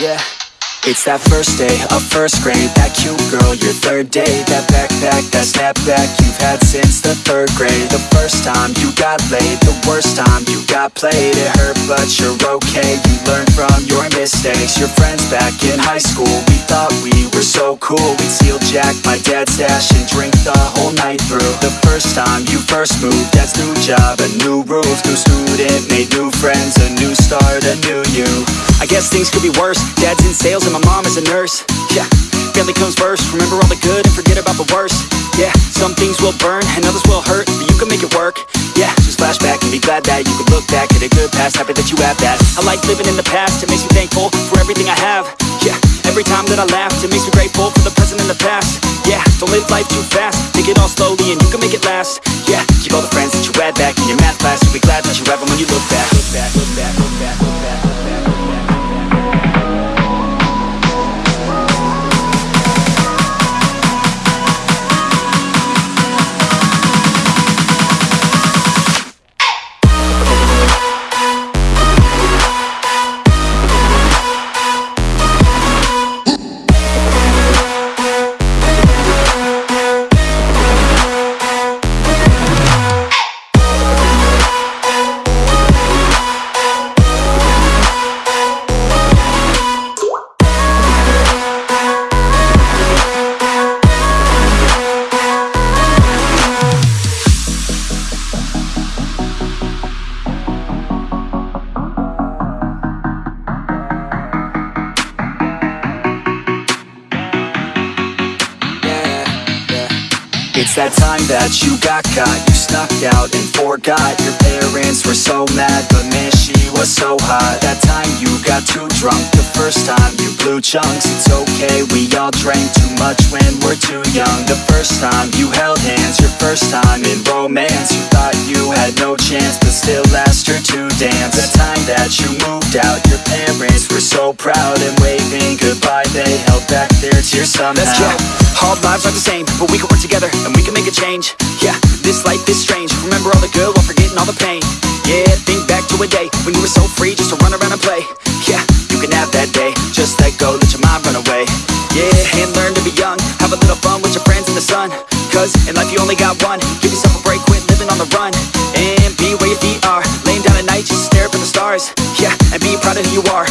Yeah. It's that first day of first grade That cute girl, third date That backpack, that snapback You've had since the third grade. The first time you got laid The worst time you got played. It hurt but you're okay. You learned from your mistakes. Your friends back in high school We thought we were so cool. We'd steal Jack, my dad's stash And drink the whole night through. The first time you first moved that's new job, a new roof. New student, made new friends A new start, a new you. I guess things could be worse. Dad's in sales and my mom is a nurse. Yeah, family comes first. Remember all the good and forget about the worst. Yeah, some things will burn and others will hurt But you can make it work. Yeah, just flashback and be glad that you can look back at a good past. Happy that you have that. I like living in the past. It makes me thankful for everything I have. Yeah, every time that I laugh It makes me grateful for the present and the past. Yeah, don't live life too fast. Take it all slowly and you can make it last. Yeah, keep all the friends that you had back in your math class. You'll be glad that you have them when you look back Look back, look back, look back, look back, look back, That time that you got caught. You snuck out and forgot. Your parents were so mad But man, she was so hot. That time you got too drunk. The first time you blew chunks. It's okay, we all drank too much When we're too young. The first time you held hands Your first time in romance. You thought you had no chance But still asked her to dance. The time that you moved out Your parents were so proud And waving goodbye. They held back their tears somehow. Let's go. All lives are the same, but we can work together and we a change. Yeah, this life is strange. Remember all the good while forgetting all the pain. Yeah, think back to a day when you were so free just to run around and play. Yeah, you can have that day. Just let go, let your mind run away. Yeah, and learn to be young. Have a little fun with your friends in the sun. Cause in life you only got one. Give yourself a break, quit living on the run. And be where your feet are. Laying down at night, just stare up at the stars. Yeah, and be proud of who you are.